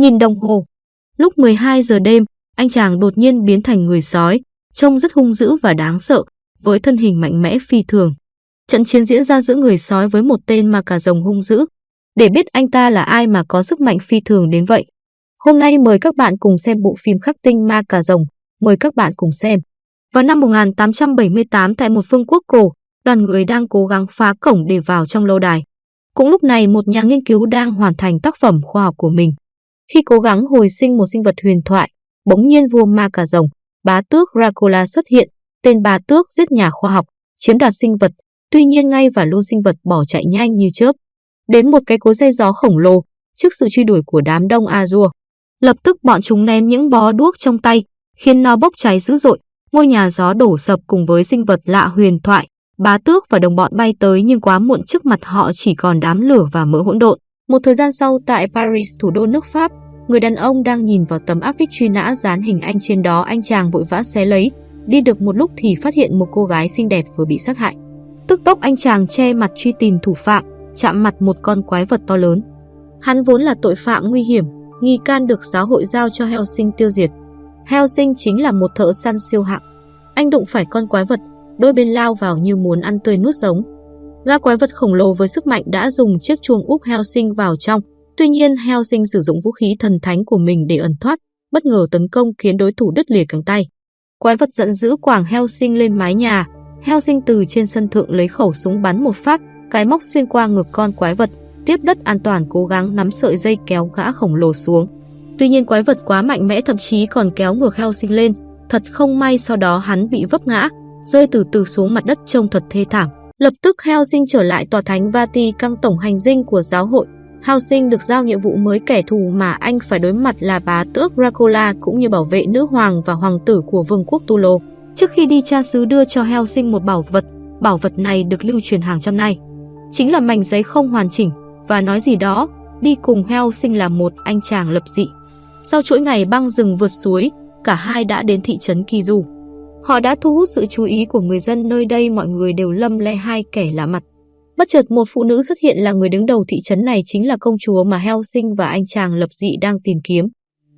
Nhìn đồng hồ, lúc 12 giờ đêm, anh chàng đột nhiên biến thành người sói, trông rất hung dữ và đáng sợ, với thân hình mạnh mẽ phi thường. Trận chiến diễn ra giữa người sói với một tên ma cà rồng hung dữ. Để biết anh ta là ai mà có sức mạnh phi thường đến vậy. Hôm nay mời các bạn cùng xem bộ phim khắc tinh ma cà rồng. Mời các bạn cùng xem. Vào năm 1878 tại một phương quốc cổ, đoàn người đang cố gắng phá cổng để vào trong lâu đài. Cũng lúc này một nhà nghiên cứu đang hoàn thành tác phẩm khoa học của mình. Khi cố gắng hồi sinh một sinh vật huyền thoại, bỗng nhiên vua ma cà rồng, bá tước Dracula xuất hiện, tên bá tước giết nhà khoa học, chiếm đoạt sinh vật, tuy nhiên ngay và lô sinh vật bỏ chạy nhanh như chớp. Đến một cái cối dây gió khổng lồ, trước sự truy đuổi của đám đông Azure. Lập tức bọn chúng ném những bó đuốc trong tay, khiến nó bốc cháy dữ dội, ngôi nhà gió đổ sập cùng với sinh vật lạ huyền thoại, bá tước và đồng bọn bay tới nhưng quá muộn trước mặt họ chỉ còn đám lửa và mỡ hỗn độn. Một thời gian sau tại Paris, thủ đô nước Pháp, người đàn ông đang nhìn vào tấm áp phích truy nã dán hình anh trên đó anh chàng vội vã xé lấy, đi được một lúc thì phát hiện một cô gái xinh đẹp vừa bị sát hại. Tức tốc anh chàng che mặt truy tìm thủ phạm, chạm mặt một con quái vật to lớn. Hắn vốn là tội phạm nguy hiểm, nghi can được giáo hội giao cho Helsing tiêu diệt. Helsing chính là một thợ săn siêu hạng. Anh đụng phải con quái vật, đôi bên lao vào như muốn ăn tươi nuốt sống. Gã quái vật khổng lồ với sức mạnh đã dùng chiếc chuông úp Helsing vào trong, tuy nhiên Helsing sử dụng vũ khí thần thánh của mình để ẩn thoát, bất ngờ tấn công khiến đối thủ đứt lìa cánh tay. Quái vật giận dữ quảng Helsing lên mái nhà, Helsing từ trên sân thượng lấy khẩu súng bắn một phát, cái móc xuyên qua ngực con quái vật, tiếp đất an toàn cố gắng nắm sợi dây kéo gã khổng lồ xuống. Tuy nhiên quái vật quá mạnh mẽ thậm chí còn kéo ngược Helsing lên, thật không may sau đó hắn bị vấp ngã, rơi từ từ xuống mặt đất trông thật thê thảm. Lập tức Helsing trở lại tòa thánh Vati căng tổng hành dinh của giáo hội. Helsing được giao nhiệm vụ mới kẻ thù mà anh phải đối mặt là bá tước Dracula cũng như bảo vệ nữ hoàng và hoàng tử của vương quốc Tulo. Trước khi đi cha xứ đưa cho Helsing một bảo vật, bảo vật này được lưu truyền hàng trăm nay, Chính là mảnh giấy không hoàn chỉnh và nói gì đó, đi cùng Helsing là một anh chàng lập dị. Sau chuỗi ngày băng rừng vượt suối, cả hai đã đến thị trấn Kizu. Họ đã thu hút sự chú ý của người dân nơi đây mọi người đều lâm le hai kẻ lạ mặt. Bất chợt một phụ nữ xuất hiện là người đứng đầu thị trấn này chính là công chúa mà Helsing và anh chàng lập dị đang tìm kiếm.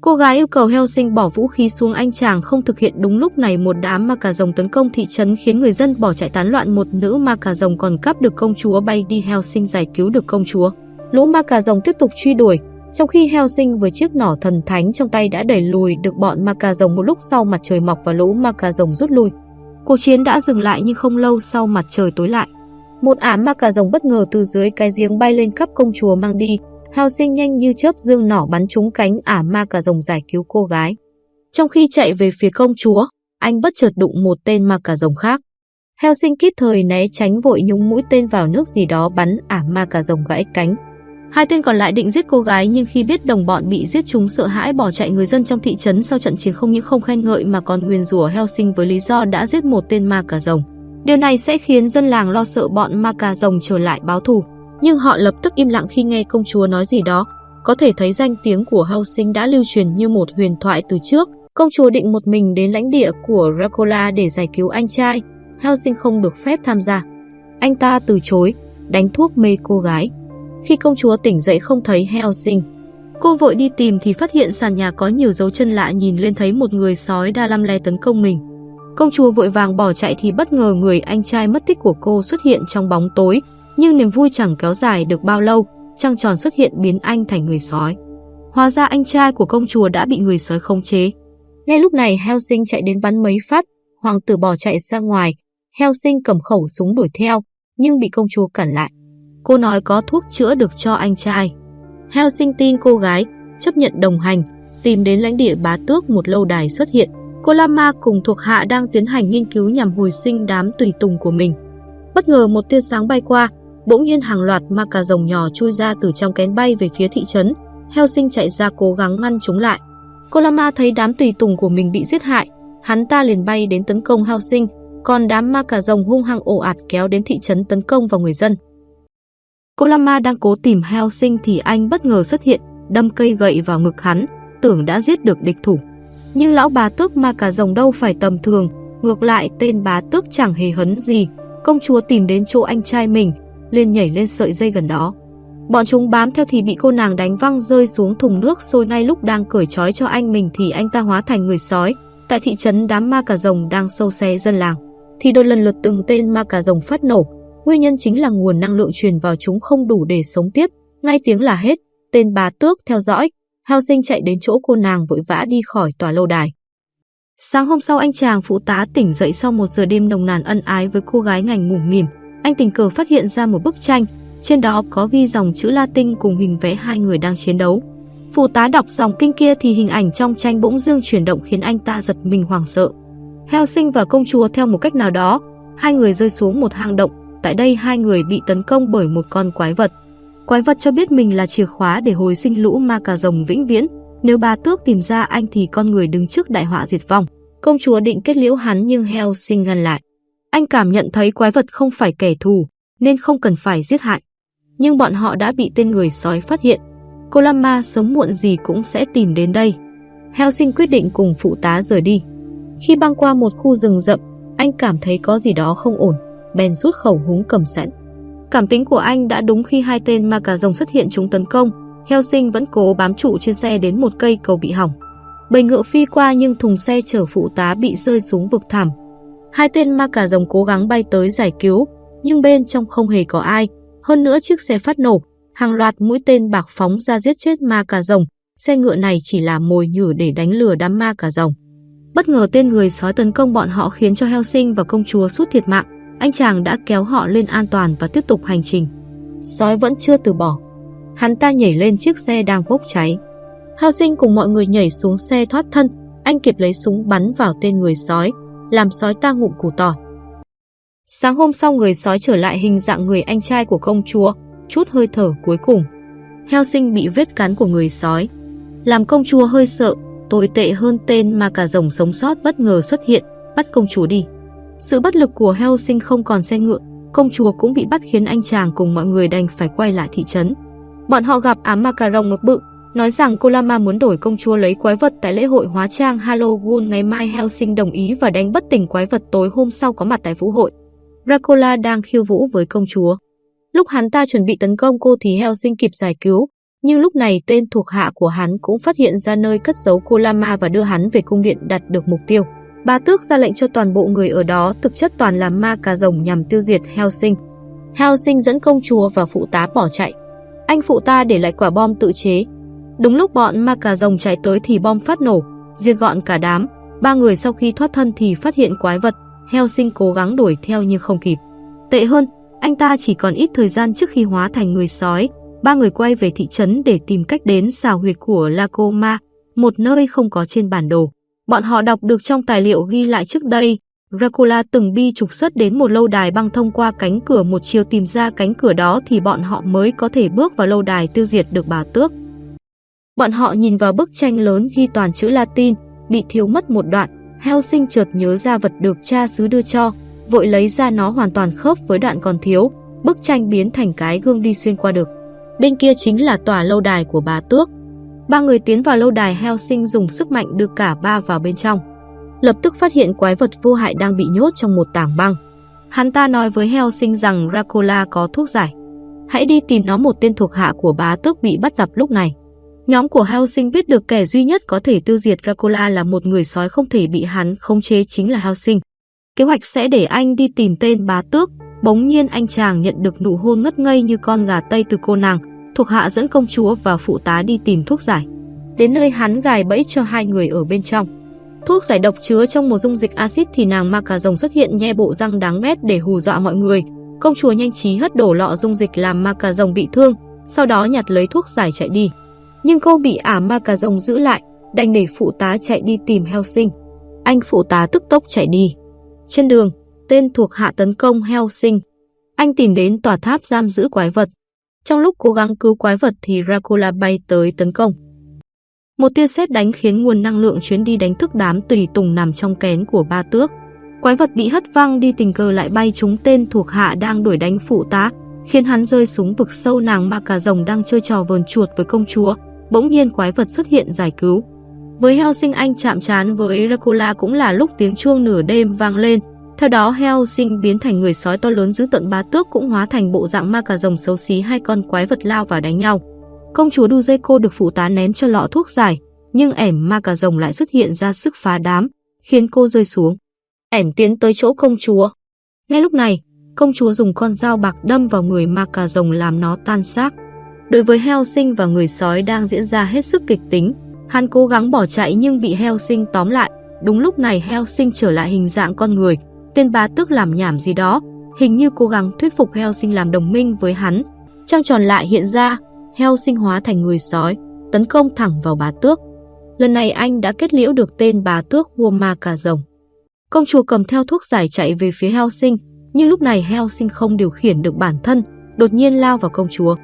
Cô gái yêu cầu Helsing bỏ vũ khí xuống anh chàng không thực hiện đúng lúc này một đám ma cà rồng tấn công thị trấn khiến người dân bỏ chạy tán loạn một nữ ma cà rồng còn cắp được công chúa bay đi Helsing giải cứu được công chúa. Lũ ma cà rồng tiếp tục truy đuổi, trong khi Helsing với chiếc nỏ thần thánh trong tay đã đẩy lùi được bọn ma cà rồng một lúc sau mặt trời mọc và lũ ma cà rồng rút lui. Cuộc chiến đã dừng lại nhưng không lâu sau mặt trời tối lại. Một ả ma cà rồng bất ngờ từ dưới cái giếng bay lên khắp công chúa mang đi. Helsing nhanh như chớp dương nỏ bắn trúng cánh ả ma cà rồng giải cứu cô gái. Trong khi chạy về phía công chúa, anh bất chợt đụng một tên ma cà rồng khác. Helsing kịp thời né tránh vội nhúng mũi tên vào nước gì đó bắn ả ma cà rồng gãy cánh. Hai tên còn lại định giết cô gái nhưng khi biết đồng bọn bị giết chúng sợ hãi bỏ chạy người dân trong thị trấn sau trận chiến không những không khen ngợi mà còn nguyền rủa Helsing với lý do đã giết một tên ma cà rồng. Điều này sẽ khiến dân làng lo sợ bọn ma cà rồng trở lại báo thù. Nhưng họ lập tức im lặng khi nghe công chúa nói gì đó. Có thể thấy danh tiếng của Helsing đã lưu truyền như một huyền thoại từ trước. Công chúa định một mình đến lãnh địa của Dracula để giải cứu anh trai. Helsing không được phép tham gia. Anh ta từ chối, đánh thuốc mê cô gái. Khi công chúa tỉnh dậy không thấy Helsing, cô vội đi tìm thì phát hiện sàn nhà có nhiều dấu chân lạ nhìn lên thấy một người sói đa lăm le tấn công mình. Công chúa vội vàng bỏ chạy thì bất ngờ người anh trai mất tích của cô xuất hiện trong bóng tối, nhưng niềm vui chẳng kéo dài được bao lâu, trăng tròn xuất hiện biến anh thành người sói. Hóa ra anh trai của công chúa đã bị người sói khống chế. Ngay lúc này Helsing chạy đến bắn mấy phát, hoàng tử bỏ chạy ra ngoài, Helsing cầm khẩu súng đuổi theo, nhưng bị công chúa cản lại. Cô nói có thuốc chữa được cho anh trai. Helsing tin cô gái, chấp nhận đồng hành, tìm đến lãnh địa bá tước một lâu đài xuất hiện. Cô Lama cùng thuộc hạ đang tiến hành nghiên cứu nhằm hồi sinh đám tùy tùng của mình. Bất ngờ một tia sáng bay qua, bỗng nhiên hàng loạt ma cà rồng nhỏ chui ra từ trong kén bay về phía thị trấn. Helsing chạy ra cố gắng ngăn chúng lại. Cô Lama thấy đám tùy tùng của mình bị giết hại, hắn ta liền bay đến tấn công Helsing, còn đám ma cà rồng hung hăng ồ ạt kéo đến thị trấn tấn công vào người dân. Cô Lama đang cố tìm Helsing thì anh bất ngờ xuất hiện, đâm cây gậy vào ngực hắn, tưởng đã giết được địch thủ. Nhưng lão bá tước ma cà rồng đâu phải tầm thường, ngược lại tên bá tước chẳng hề hấn gì. Công chúa tìm đến chỗ anh trai mình, liền nhảy lên sợi dây gần đó. Bọn chúng bám theo thì bị cô nàng đánh văng rơi xuống thùng nước sôi ngay lúc đang cởi trói cho anh mình thì anh ta hóa thành người sói. Tại thị trấn đám ma cà rồng đang sâu xé dân làng, thì đôi lần lượt từng tên ma cà rồng phát nổ. Nguyên nhân chính là nguồn năng lượng truyền vào chúng không đủ để sống tiếp. Ngay tiếng là hết, tên bà tước theo dõi. Heo sinh chạy đến chỗ cô nàng vội vã đi khỏi tòa lâu đài. Sáng hôm sau anh chàng phụ tá tỉnh dậy sau một giờ đêm nồng nàn ân ái với cô gái ngành ngủ mỉm. Anh tình cờ phát hiện ra một bức tranh, trên đó có ghi dòng chữ Latin cùng hình vẽ hai người đang chiến đấu. Phụ tá đọc dòng kinh kia thì hình ảnh trong tranh bỗng dưng chuyển động khiến anh ta giật mình hoảng sợ. Heo sinh và công chúa theo một cách nào đó, hai người rơi xuống một hang động. Tại đây hai người bị tấn công bởi một con quái vật. Quái vật cho biết mình là chìa khóa để hồi sinh lũ ma cà rồng vĩnh viễn. Nếu bà tước tìm ra anh thì con người đứng trước đại họa diệt vong. Công chúa định kết liễu hắn nhưng heo sinh ngăn lại. Anh cảm nhận thấy quái vật không phải kẻ thù, nên không cần phải giết hại. Nhưng bọn họ đã bị tên người sói phát hiện. Cô Lama sớm muộn gì cũng sẽ tìm đến đây. Heo sinh quyết định cùng phụ tá rời đi. Khi băng qua một khu rừng rậm, anh cảm thấy có gì đó không ổn, bèn rút khẩu húng cầm sẵn. Cảm tính của anh đã đúng khi hai tên ma cà rồng xuất hiện chúng tấn công, Heo sinh vẫn cố bám trụ trên xe đến một cây cầu bị hỏng. Bầy ngựa phi qua nhưng thùng xe chở phụ tá bị rơi xuống vực thẳm. Hai tên ma cà rồng cố gắng bay tới giải cứu, nhưng bên trong không hề có ai. Hơn nữa chiếc xe phát nổ, hàng loạt mũi tên bạc phóng ra giết chết ma cà rồng. Xe ngựa này chỉ là mồi nhử để đánh lừa đám ma cà rồng. Bất ngờ tên người sói tấn công bọn họ khiến cho heo sinh và công chúa suốt thiệt mạng. Anh chàng đã kéo họ lên an toàn và tiếp tục hành trình. Sói vẫn chưa từ bỏ. Hắn ta nhảy lên chiếc xe đang bốc cháy. Hao sinh cùng mọi người nhảy xuống xe thoát thân, anh kịp lấy súng bắn vào tên người sói, làm sói ta ngụm củ tỏi. Sáng hôm sau người sói trở lại hình dạng người anh trai của công chúa, chút hơi thở cuối cùng. Heo sinh bị vết cắn của người sói. Làm công chúa hơi sợ, tồi tệ hơn tên mà cả rồng sống sót bất ngờ xuất hiện, bắt công chúa đi. Sự bất lực của Helsing không còn xe ngựa, công chúa cũng bị bắt khiến anh chàng cùng mọi người đành phải quay lại thị trấn. Bọn họ gặp ám ma cà rồng ngực bự, nói rằng cô Lama muốn đổi công chúa lấy quái vật tại lễ hội hóa trang Halloween ngày mai Helsing đồng ý và đánh bất tỉnh quái vật tối hôm sau có mặt tại vũ hội. Dracula đang khiêu vũ với công chúa. Lúc hắn ta chuẩn bị tấn công cô thì Helsing kịp giải cứu, nhưng lúc này tên thuộc hạ của hắn cũng phát hiện ra nơi cất giấu cô Lama và đưa hắn về cung điện đặt được mục tiêu. Bà tước ra lệnh cho toàn bộ người ở đó thực chất toàn là ma cà rồng nhằm tiêu diệt Helsing. Helsing dẫn công chúa và phụ tá bỏ chạy. Anh phụ ta để lại quả bom tự chế, Đúng lúc bọn ma cà rồng chạy tới thì bom phát nổ, diệt gọn cả đám. Ba người sau khi thoát thân thì phát hiện quái vật, heo sinh cố gắng đuổi theo nhưng không kịp. Tệ hơn, anh ta chỉ còn ít thời gian trước khi hóa thành người sói. Ba người quay về thị trấn để tìm cách đến xào huyệt của Lacoma, một nơi không có trên bản đồ. Bọn họ đọc được trong tài liệu ghi lại trước đây, Dracula từng bi trục xuất đến một lâu đài băng thông qua cánh cửa một chiều tìm ra cánh cửa đó thì bọn họ mới có thể bước vào lâu đài tiêu diệt được bà tước. Bọn họ nhìn vào bức tranh lớn ghi toàn chữ Latin, bị thiếu mất một đoạn, heo sinh chợt nhớ ra vật được cha xứ đưa cho, vội lấy ra nó hoàn toàn khớp với đoạn còn thiếu, bức tranh biến thành cái gương đi xuyên qua được. Bên kia chính là tòa lâu đài của bà Tước. Ba người tiến vào lâu đài heo sinh dùng sức mạnh đưa cả ba vào bên trong. Lập tức phát hiện quái vật vô hại đang bị nhốt trong một tảng băng. Hắn ta nói với heo sinh rằng Dracula có thuốc giải. Hãy đi tìm nó một tên thuộc hạ của bá tước bị bắt gặp lúc này. Nhóm của Helsing biết được kẻ duy nhất có thể tiêu diệt Dracula là một người sói không thể bị hắn khống chế chính là Helsing. Kế hoạch sẽ để anh đi tìm tên bá tước, bỗng nhiên anh chàng nhận được nụ hôn ngất ngây như con gà tây từ cô nàng, thuộc hạ dẫn công chúa và phụ tá đi tìm thuốc giải. Đến nơi hắn gài bẫy cho hai người ở bên trong. Thuốc giải độc chứa trong một dung dịch axit thì nàng ma cà rồng xuất hiện nhe bộ răng đáng ghét để hù dọa mọi người. Công chúa nhanh trí hất đổ lọ dung dịch làm ma cà rồng bị thương, sau đó nhặt lấy thuốc giải chạy đi nhưng cô bị ả ma cà rồng giữ lại, đành để phụ tá chạy đi tìm heo sinh. Anh phụ tá tức tốc chạy đi. Trên đường, tên thuộc hạ tấn công heo sinh. Anh tìm đến tòa tháp giam giữ quái vật. Trong lúc cố gắng cứu quái vật thì Dracula bay tới tấn công. Một tia sét đánh khiến nguồn năng lượng chuyến đi đánh thức đám tùy tùng nằm trong kén của ba tước. Quái vật bị hất văng đi tình cờ lại bay trúng tên thuộc hạ đang đuổi đánh phụ tá, khiến hắn rơi xuống vực sâu nàng ma cà rồng đang chơi trò vờn chuột với công chúa bỗng nhiên quái vật xuất hiện giải cứu. Với heo sinh anh chạm trán với Dracula cũng là lúc tiếng chuông nửa đêm vang lên, theo đó Helsing biến thành người sói to lớn dữ tận bá tước cũng hóa thành bộ dạng ma cà rồng xấu xí hai con quái vật lao vào đánh nhau. Công chúa Duzeko được phụ tá ném cho lọ thuốc giải, nhưng ẻm ma cà rồng lại xuất hiện ra sức phá đám, khiến cô rơi xuống. Ẻm tiến tới chỗ công chúa. Ngay lúc này, công chúa dùng con dao bạc đâm vào người ma cà rồng làm nó tan xác. Đối với Helsing và người sói đang diễn ra hết sức kịch tính, hắn cố gắng bỏ chạy nhưng bị Helsing tóm lại. Đúng lúc này Helsing trở lại hình dạng con người, tên bá tước làm nhảm gì đó, hình như cố gắng thuyết phục heo sinh làm đồng minh với hắn. Trăng tròn lại hiện ra, heo sinh hóa thành người sói, tấn công thẳng vào bá tước. Lần này anh đã kết liễu được tên bá tước vua ma cà rồng. Công chúa cầm theo thuốc giải chạy về phía heo sinh, nhưng lúc này heo sinh không điều khiển được bản thân, đột nhiên lao vào công chúa.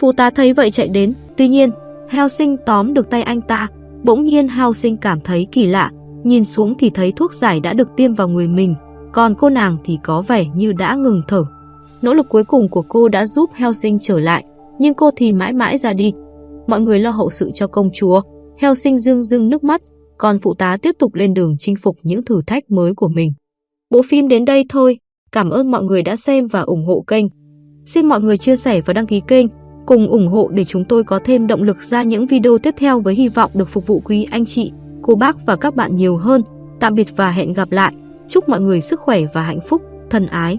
Phụ tá thấy vậy chạy đến, tuy nhiên, heo sinh tóm được tay anh ta. Bỗng nhiên heo sinh cảm thấy kỳ lạ, nhìn xuống thì thấy thuốc giải đã được tiêm vào người mình, còn cô nàng thì có vẻ như đã ngừng thở. Nỗ lực cuối cùng của cô đã giúp Helsing trở lại, nhưng cô thì mãi mãi ra đi. Mọi người lo hậu sự cho công chúa, Helsing dương dương nước mắt, còn phụ tá tiếp tục lên đường chinh phục những thử thách mới của mình. Bộ phim đến đây thôi, cảm ơn mọi người đã xem và ủng hộ kênh. Xin mọi người chia sẻ và đăng ký kênh, cùng ủng hộ để chúng tôi có thêm động lực ra những video tiếp theo với hy vọng được phục vụ quý anh chị, cô bác và các bạn nhiều hơn. Tạm biệt và hẹn gặp lại. Chúc mọi người sức khỏe và hạnh phúc, thân ái.